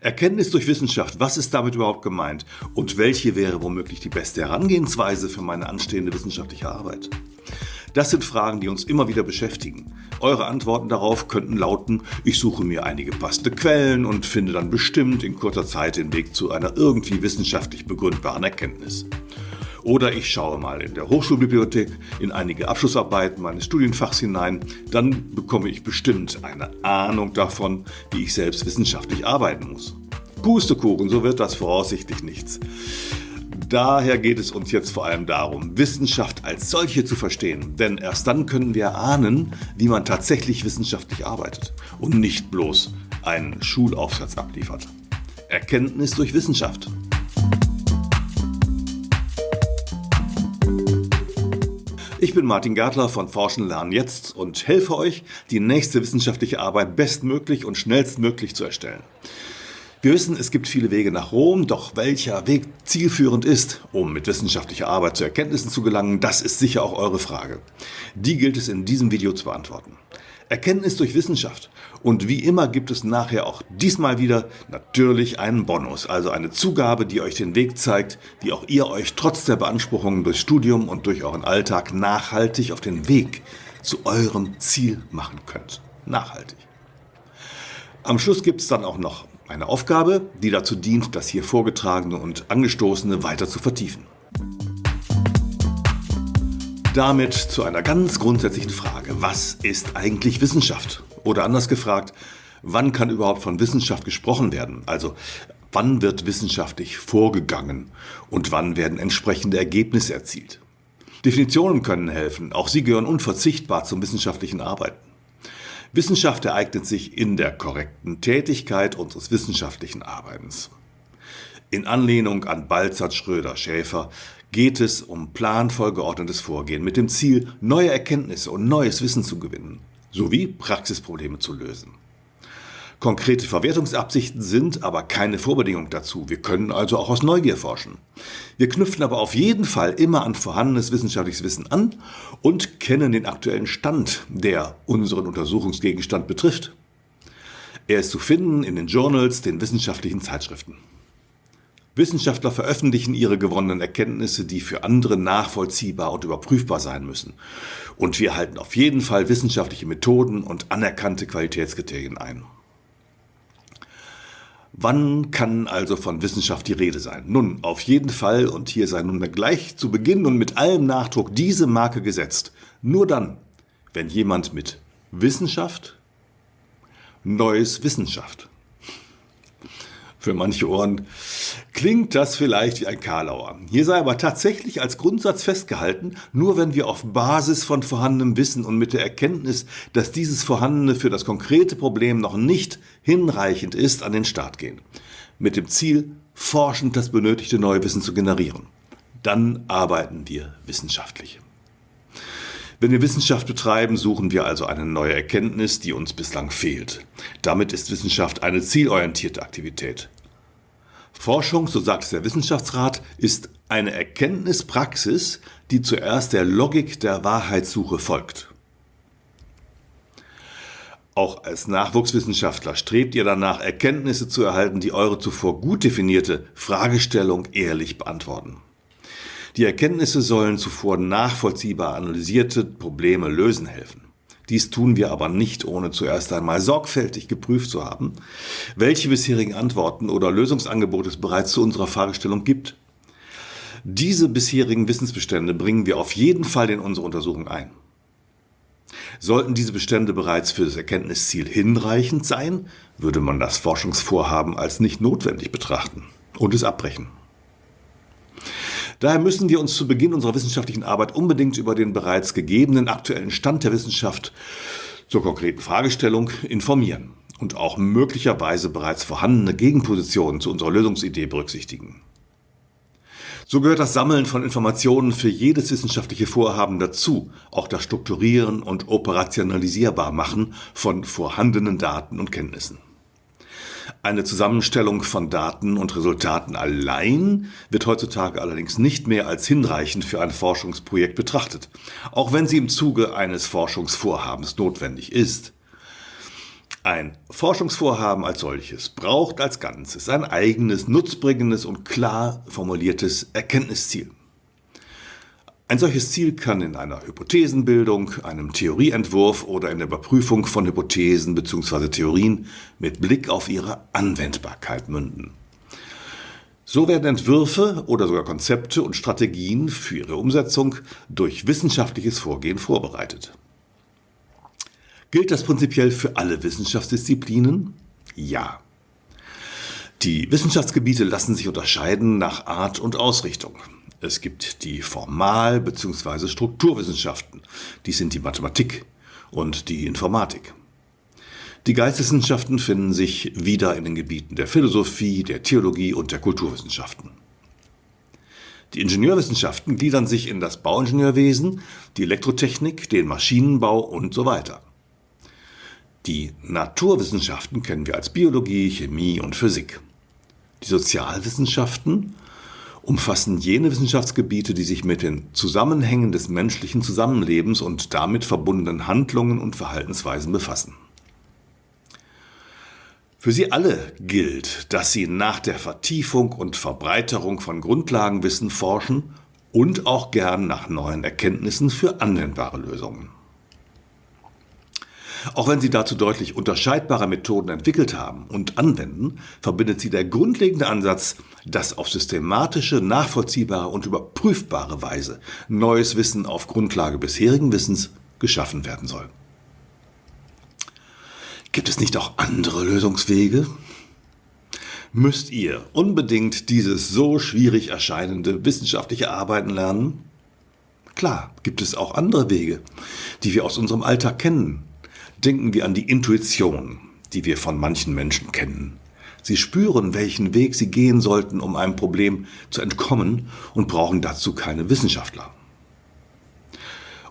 Erkenntnis durch Wissenschaft, was ist damit überhaupt gemeint? Und welche wäre womöglich die beste Herangehensweise für meine anstehende wissenschaftliche Arbeit? Das sind Fragen, die uns immer wieder beschäftigen. Eure Antworten darauf könnten lauten, ich suche mir einige passende Quellen und finde dann bestimmt in kurzer Zeit den Weg zu einer irgendwie wissenschaftlich begründbaren Erkenntnis. Oder ich schaue mal in der Hochschulbibliothek in einige Abschlussarbeiten meines Studienfachs hinein, dann bekomme ich bestimmt eine Ahnung davon, wie ich selbst wissenschaftlich arbeiten muss. Pustekuchen, so wird das voraussichtlich nichts. Daher geht es uns jetzt vor allem darum, Wissenschaft als solche zu verstehen. Denn erst dann können wir ahnen, wie man tatsächlich wissenschaftlich arbeitet und nicht bloß einen Schulaufsatz abliefert. Erkenntnis durch Wissenschaft. Ich bin Martin Gärtler von Forschen lernen jetzt und helfe euch, die nächste wissenschaftliche Arbeit bestmöglich und schnellstmöglich zu erstellen. Wir wissen, es gibt viele Wege nach Rom, doch welcher Weg zielführend ist, um mit wissenschaftlicher Arbeit zu Erkenntnissen zu gelangen, das ist sicher auch eure Frage. Die gilt es in diesem Video zu beantworten. Erkenntnis durch Wissenschaft. Und wie immer gibt es nachher auch diesmal wieder natürlich einen Bonus, also eine Zugabe, die euch den Weg zeigt, wie auch ihr euch trotz der Beanspruchungen durch Studium und durch euren Alltag nachhaltig auf den Weg zu eurem Ziel machen könnt. Nachhaltig. Am Schluss gibt es dann auch noch eine Aufgabe, die dazu dient, das hier vorgetragene und angestoßene weiter zu vertiefen. Damit zu einer ganz grundsätzlichen Frage. Was ist eigentlich Wissenschaft? Oder anders gefragt, wann kann überhaupt von Wissenschaft gesprochen werden? Also wann wird wissenschaftlich vorgegangen und wann werden entsprechende Ergebnisse erzielt? Definitionen können helfen, auch sie gehören unverzichtbar zum wissenschaftlichen Arbeiten. Wissenschaft ereignet sich in der korrekten Tätigkeit unseres wissenschaftlichen Arbeitens. In Anlehnung an Balzert Schröder Schäfer geht es um planvoll geordnetes Vorgehen mit dem Ziel, neue Erkenntnisse und neues Wissen zu gewinnen, sowie Praxisprobleme zu lösen. Konkrete Verwertungsabsichten sind aber keine Vorbedingung dazu. Wir können also auch aus Neugier forschen. Wir knüpfen aber auf jeden Fall immer an vorhandenes wissenschaftliches Wissen an und kennen den aktuellen Stand, der unseren Untersuchungsgegenstand betrifft. Er ist zu finden in den Journals, den wissenschaftlichen Zeitschriften. Wissenschaftler veröffentlichen ihre gewonnenen Erkenntnisse, die für andere nachvollziehbar und überprüfbar sein müssen. Und wir halten auf jeden Fall wissenschaftliche Methoden und anerkannte Qualitätskriterien ein. Wann kann also von Wissenschaft die Rede sein? Nun, auf jeden Fall, und hier sei nunmehr gleich zu Beginn und mit allem Nachdruck diese Marke gesetzt, nur dann, wenn jemand mit Wissenschaft neues Wissenschaft für manche Ohren klingt das vielleicht wie ein Karlauer. Hier sei aber tatsächlich als Grundsatz festgehalten, nur wenn wir auf Basis von vorhandenem Wissen und mit der Erkenntnis, dass dieses Vorhandene für das konkrete Problem noch nicht hinreichend ist, an den Start gehen. Mit dem Ziel, forschend das benötigte neue Wissen zu generieren. Dann arbeiten wir wissenschaftlich. Wenn wir Wissenschaft betreiben, suchen wir also eine neue Erkenntnis, die uns bislang fehlt. Damit ist Wissenschaft eine zielorientierte Aktivität. Forschung, so sagt es der Wissenschaftsrat, ist eine Erkenntnispraxis, die zuerst der Logik der Wahrheitssuche folgt. Auch als Nachwuchswissenschaftler strebt ihr danach, Erkenntnisse zu erhalten, die eure zuvor gut definierte Fragestellung ehrlich beantworten. Die Erkenntnisse sollen zuvor nachvollziehbar analysierte Probleme lösen helfen. Dies tun wir aber nicht, ohne zuerst einmal sorgfältig geprüft zu haben, welche bisherigen Antworten oder Lösungsangebote es bereits zu unserer Fragestellung gibt. Diese bisherigen Wissensbestände bringen wir auf jeden Fall in unsere Untersuchung ein. Sollten diese Bestände bereits für das Erkenntnisziel hinreichend sein, würde man das Forschungsvorhaben als nicht notwendig betrachten und es abbrechen. Daher müssen wir uns zu Beginn unserer wissenschaftlichen Arbeit unbedingt über den bereits gegebenen aktuellen Stand der Wissenschaft zur konkreten Fragestellung informieren und auch möglicherweise bereits vorhandene Gegenpositionen zu unserer Lösungsidee berücksichtigen. So gehört das Sammeln von Informationen für jedes wissenschaftliche Vorhaben dazu, auch das Strukturieren und Operationalisierbar machen von vorhandenen Daten und Kenntnissen. Eine Zusammenstellung von Daten und Resultaten allein wird heutzutage allerdings nicht mehr als hinreichend für ein Forschungsprojekt betrachtet, auch wenn sie im Zuge eines Forschungsvorhabens notwendig ist. Ein Forschungsvorhaben als solches braucht als Ganzes ein eigenes, nutzbringendes und klar formuliertes Erkenntnisziel. Ein solches Ziel kann in einer Hypothesenbildung, einem Theorieentwurf oder in der Überprüfung von Hypothesen bzw. Theorien mit Blick auf ihre Anwendbarkeit münden. So werden Entwürfe oder sogar Konzepte und Strategien für ihre Umsetzung durch wissenschaftliches Vorgehen vorbereitet. Gilt das prinzipiell für alle Wissenschaftsdisziplinen? Ja. Die Wissenschaftsgebiete lassen sich unterscheiden nach Art und Ausrichtung. Es gibt die Formal- bzw. Strukturwissenschaften. Dies sind die Mathematik und die Informatik. Die Geisteswissenschaften finden sich wieder in den Gebieten der Philosophie, der Theologie und der Kulturwissenschaften. Die Ingenieurwissenschaften gliedern sich in das Bauingenieurwesen, die Elektrotechnik, den Maschinenbau und so weiter. Die Naturwissenschaften kennen wir als Biologie, Chemie und Physik. Die Sozialwissenschaften umfassen jene Wissenschaftsgebiete, die sich mit den Zusammenhängen des menschlichen Zusammenlebens und damit verbundenen Handlungen und Verhaltensweisen befassen. Für sie alle gilt, dass sie nach der Vertiefung und Verbreiterung von Grundlagenwissen forschen und auch gern nach neuen Erkenntnissen für anwendbare Lösungen. Auch wenn sie dazu deutlich unterscheidbare Methoden entwickelt haben und anwenden, verbindet sie der grundlegende Ansatz, dass auf systematische, nachvollziehbare und überprüfbare Weise neues Wissen auf Grundlage bisherigen Wissens geschaffen werden soll. Gibt es nicht auch andere Lösungswege? Müsst ihr unbedingt dieses so schwierig erscheinende wissenschaftliche Arbeiten lernen? Klar, gibt es auch andere Wege, die wir aus unserem Alltag kennen, Denken wir an die Intuition, die wir von manchen Menschen kennen. Sie spüren, welchen Weg sie gehen sollten, um einem Problem zu entkommen und brauchen dazu keine Wissenschaftler.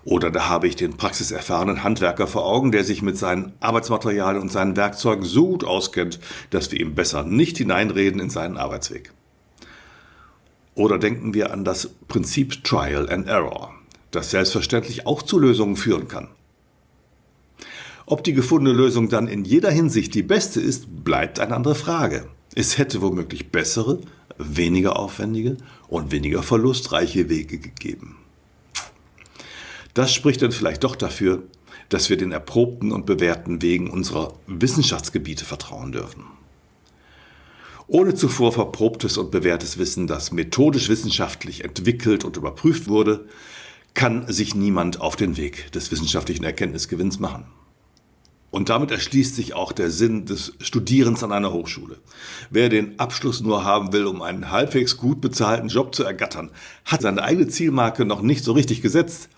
Oder da habe ich den praxiserfahrenen Handwerker vor Augen, der sich mit seinen Arbeitsmaterialien und seinen Werkzeugen so gut auskennt, dass wir ihm besser nicht hineinreden in seinen Arbeitsweg. Oder denken wir an das Prinzip Trial and Error, das selbstverständlich auch zu Lösungen führen kann. Ob die gefundene Lösung dann in jeder Hinsicht die beste ist, bleibt eine andere Frage. Es hätte womöglich bessere, weniger aufwendige und weniger verlustreiche Wege gegeben. Das spricht dann vielleicht doch dafür, dass wir den erprobten und bewährten Wegen unserer Wissenschaftsgebiete vertrauen dürfen. Ohne zuvor verprobtes und bewährtes Wissen, das methodisch wissenschaftlich entwickelt und überprüft wurde, kann sich niemand auf den Weg des wissenschaftlichen Erkenntnisgewinns machen. Und damit erschließt sich auch der Sinn des Studierens an einer Hochschule. Wer den Abschluss nur haben will, um einen halbwegs gut bezahlten Job zu ergattern, hat seine eigene Zielmarke noch nicht so richtig gesetzt.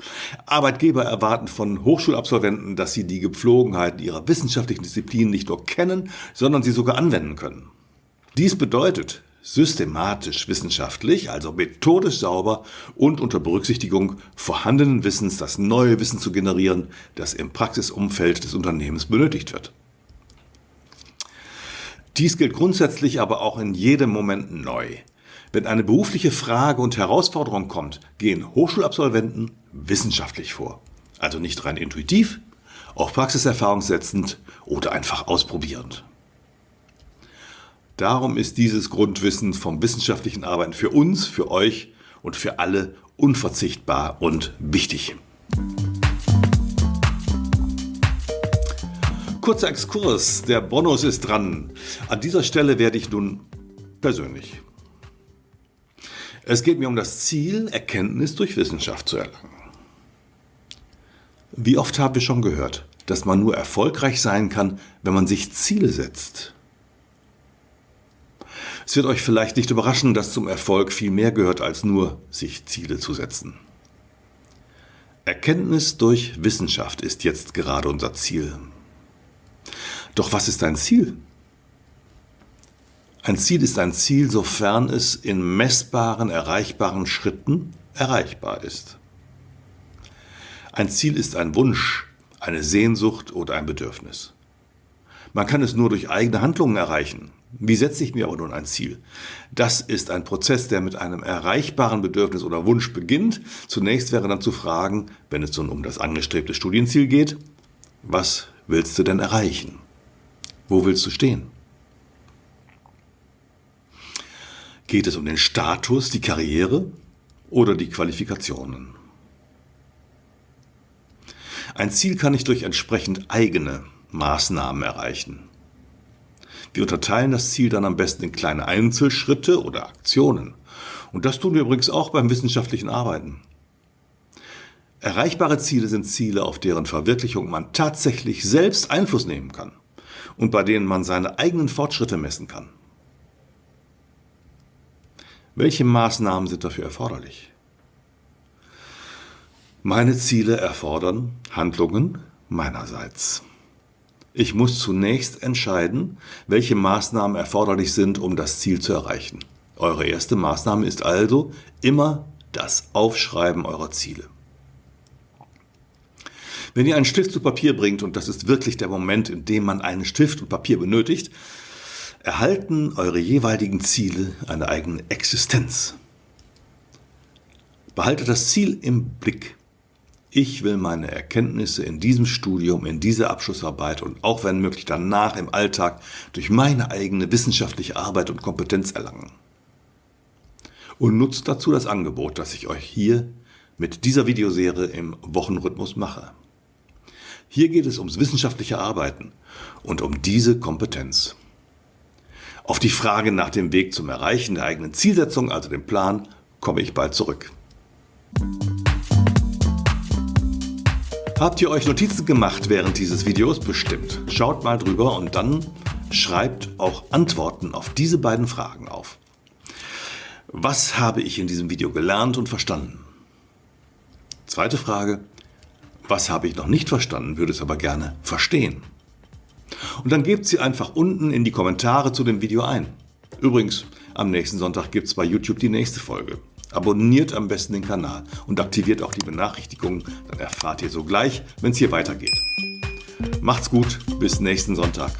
Arbeitgeber erwarten von Hochschulabsolventen, dass sie die Gepflogenheiten ihrer wissenschaftlichen Disziplin nicht nur kennen, sondern sie sogar anwenden können. Dies bedeutet, systematisch wissenschaftlich, also methodisch sauber und unter Berücksichtigung vorhandenen Wissens das neue Wissen zu generieren, das im Praxisumfeld des Unternehmens benötigt wird. Dies gilt grundsätzlich aber auch in jedem Moment neu. Wenn eine berufliche Frage und Herausforderung kommt, gehen Hochschulabsolventen wissenschaftlich vor. Also nicht rein intuitiv, auf Praxiserfahrung setzend oder einfach ausprobierend. Darum ist dieses Grundwissen vom wissenschaftlichen Arbeiten für uns, für euch und für alle unverzichtbar und wichtig. Kurzer Exkurs, der Bonus ist dran. An dieser Stelle werde ich nun persönlich. Es geht mir um das Ziel, Erkenntnis durch Wissenschaft zu erlangen. Wie oft haben wir schon gehört, dass man nur erfolgreich sein kann, wenn man sich Ziele setzt? Es wird euch vielleicht nicht überraschen, dass zum Erfolg viel mehr gehört, als nur sich Ziele zu setzen. Erkenntnis durch Wissenschaft ist jetzt gerade unser Ziel. Doch was ist ein Ziel? Ein Ziel ist ein Ziel, sofern es in messbaren, erreichbaren Schritten erreichbar ist. Ein Ziel ist ein Wunsch, eine Sehnsucht oder ein Bedürfnis. Man kann es nur durch eigene Handlungen erreichen. Wie setze ich mir aber nun ein Ziel? Das ist ein Prozess, der mit einem erreichbaren Bedürfnis oder Wunsch beginnt. Zunächst wäre dann zu fragen, wenn es nun um das angestrebte Studienziel geht, was willst du denn erreichen? Wo willst du stehen? Geht es um den Status, die Karriere oder die Qualifikationen? Ein Ziel kann ich durch entsprechend eigene Maßnahmen erreichen. Wir unterteilen das Ziel dann am besten in kleine Einzelschritte oder Aktionen. Und das tun wir übrigens auch beim wissenschaftlichen Arbeiten. Erreichbare Ziele sind Ziele, auf deren Verwirklichung man tatsächlich selbst Einfluss nehmen kann und bei denen man seine eigenen Fortschritte messen kann. Welche Maßnahmen sind dafür erforderlich? Meine Ziele erfordern Handlungen meinerseits. Ich muss zunächst entscheiden, welche Maßnahmen erforderlich sind, um das Ziel zu erreichen. Eure erste Maßnahme ist also immer das Aufschreiben eurer Ziele. Wenn ihr einen Stift zu Papier bringt, und das ist wirklich der Moment, in dem man einen Stift und Papier benötigt, erhalten eure jeweiligen Ziele eine eigene Existenz. Behaltet das Ziel im Blick. Ich will meine Erkenntnisse in diesem Studium, in dieser Abschlussarbeit und auch wenn möglich danach im Alltag durch meine eigene wissenschaftliche Arbeit und Kompetenz erlangen. Und nutzt dazu das Angebot, das ich euch hier mit dieser Videoserie im Wochenrhythmus mache. Hier geht es ums wissenschaftliche Arbeiten und um diese Kompetenz. Auf die Frage nach dem Weg zum Erreichen der eigenen Zielsetzung, also dem Plan, komme ich bald zurück. Habt ihr euch Notizen gemacht während dieses Videos? Bestimmt. Schaut mal drüber und dann schreibt auch Antworten auf diese beiden Fragen auf. Was habe ich in diesem Video gelernt und verstanden? Zweite Frage. Was habe ich noch nicht verstanden, würde es aber gerne verstehen? Und dann gebt sie einfach unten in die Kommentare zu dem Video ein. Übrigens, am nächsten Sonntag gibt es bei YouTube die nächste Folge. Abonniert am besten den Kanal und aktiviert auch die Benachrichtigungen, dann erfahrt ihr sogleich, wenn es hier weitergeht. Macht's gut, bis nächsten Sonntag.